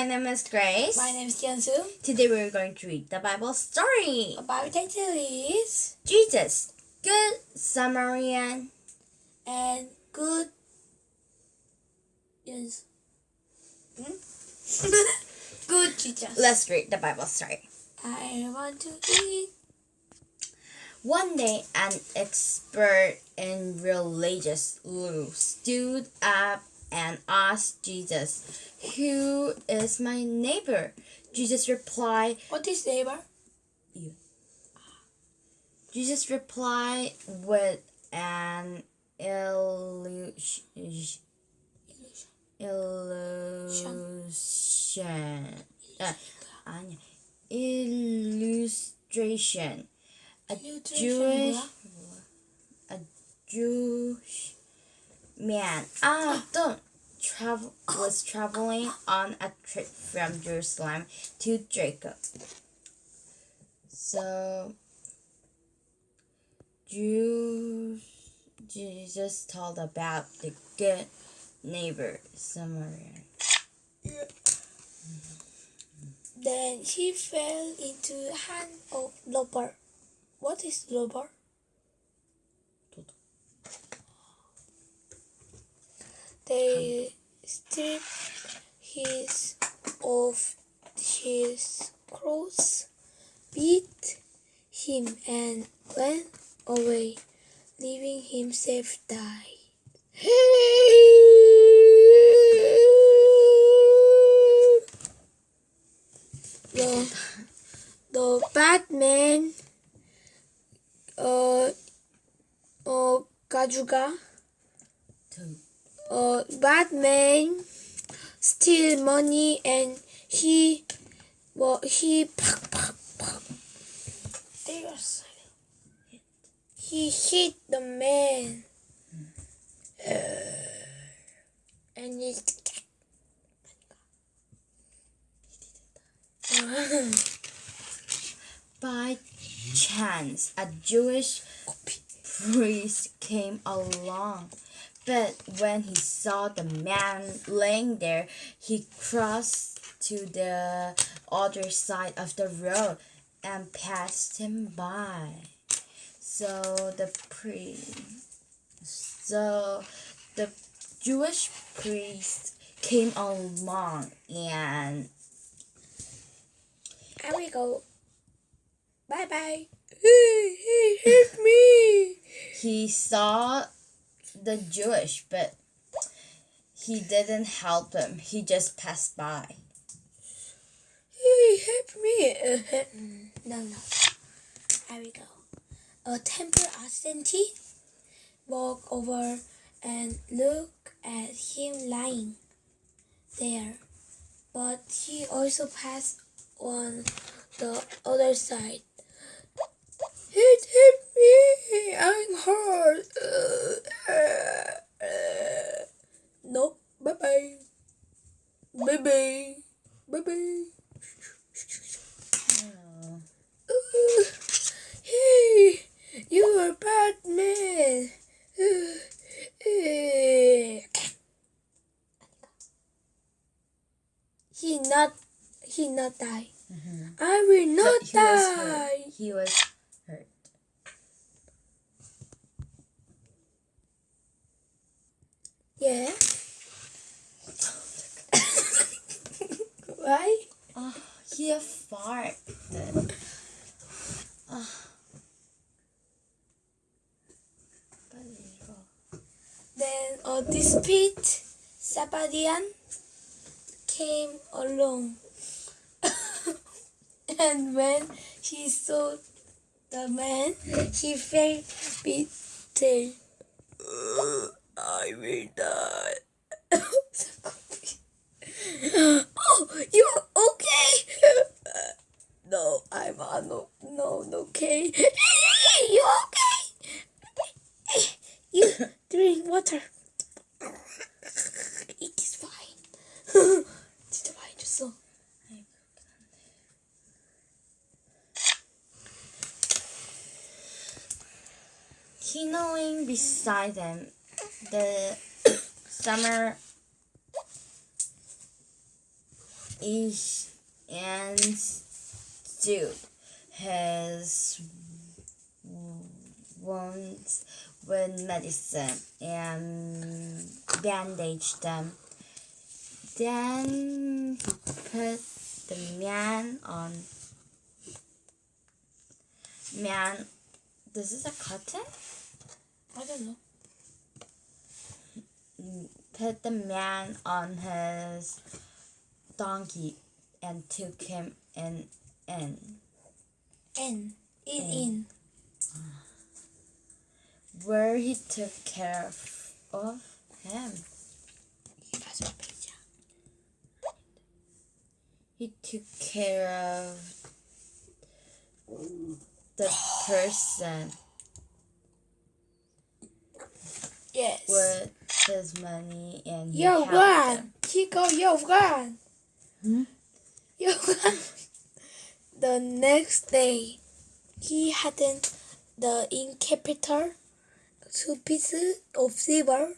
my name is Grace. My name is Jiansu. Today we're going to read the Bible story. Our Bible title is Jesus, Good Samaritan. and good. Yes. Hmm? good Jesus. Let's read the Bible story. I want to eat. One day, an expert in religious law stood up and asked Jesus, Who is my neighbor? Jesus replied, What is neighbor? You. Jesus replied with an illusion. Illustration. A. Jewish. A Jewish man. Ah, don't travel was traveling on a trip from Jerusalem to Jacob. So, Jews, Jesus told about the good neighbor Samaritan. Then he fell into the hand of robber. What is robber? They stripped his of his clothes, beat him, and went away, leaving himself die. the the Batman uh uh 가 Batman steal money and he well he he hit the man. And he by chance a jewish priest came along. But when he saw the man laying there, he crossed to the other side of the road and passed him by. So the priest, so the Jewish priest came along and I will go. Bye bye. He, hit me. he saw the Jewish, but he didn't help him. He just passed by. He hit me. Uh, no, no. I we go. A temple assistant walk over and look at him lying there. But he also passed on the other side. It hit me. I'm hurt. Uh, uh, uh. No. Bye bye. Bye bye. Bye bye. Uh, hey, you are Batman. Uh, uh. He not. He not die. I will not he was die. hurt. He was hurt. Ah, yeah. Why? Oh, he farted. Oh. Then a dispute Sabadian came along. and when he saw the man, he felt betrayed. I will die. oh, you're okay? no, I'm uh, no, no, no, okay. you okay? You drink water. It is fine. 진짜 많이 줬어. He knowing beside them the summer each and do has wounds with medicine and bandage them. Then he put the man on man. This is a cotton. I don't know. Put the man on his donkey and took him in. in. N. In in. where he took care of, of him. He took care of the person Yes. with his money and he Yo, helped run. him. Chico, yo, run. Hmm? Yo, run. The next day, he hadn't the innkeeper two pieces of silver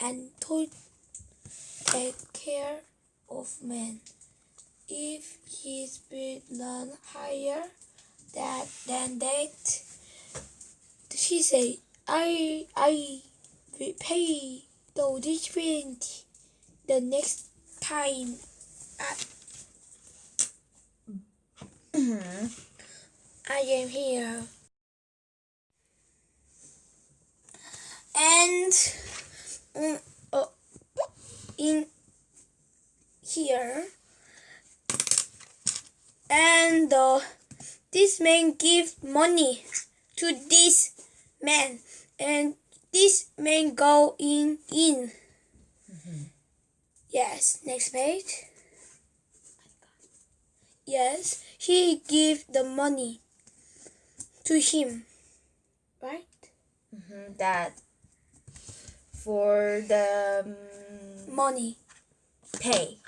and told take care of man. If his spirit run higher that than that, she said, I I will pay the different the next time Mhm. I am here. And mm, uh, in here, and uh, this man give money to this man, and this man go in in. Yes, next page. Yes, he give the money to him, right? Mhm, That for the um, Money, pay.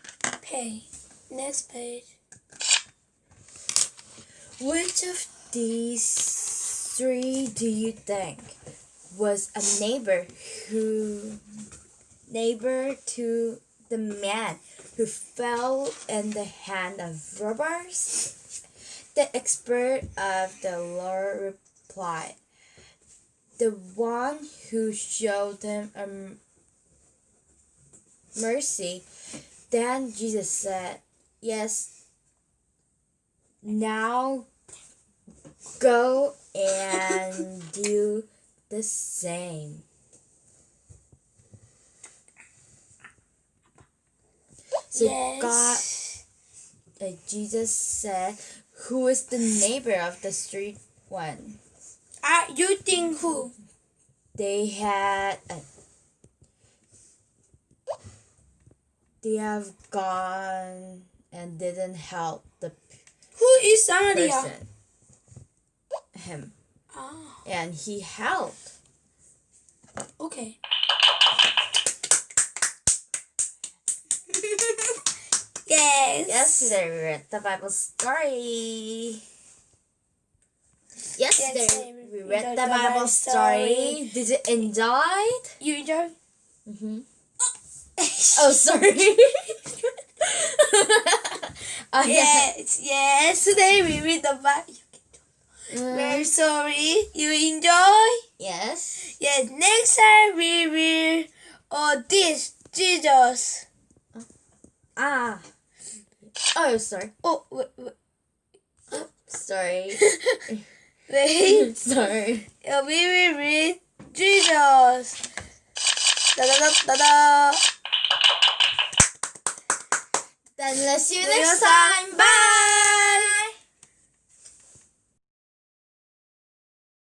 pay. Next page. Which of these three do you think was a neighbor who neighbor to the man who fell in the hand of robbers? The expert of the law replied, "The one who showed them a mercy." Then Jesus said, "Yes, now go and do the same. So yes. God, uh, Jesus said, "Who is the neighbor of the street one?" Ah, you think who? They had, uh, they have gone and didn't help the Who is Samaria? person, him, Ah, and he helped. Okay. yes. Yesterday we read the Bible story. Yesterday Yesterday we read the Bible story. Did you enjoy it? You enjoy? Mm-hmm. Oh, sorry. oh, yeah. yes, yes. Today we read the Bible. Mm, Very sorry. You enjoy? yes. Yes. Next time we will. Oh, this Jesus. Ah. Oh, sorry. Oh, wait, wait. Sorry. wait. sorry. Uh, we will read Jesus. Da da da da da. Then let's see you See you next next time. Bye.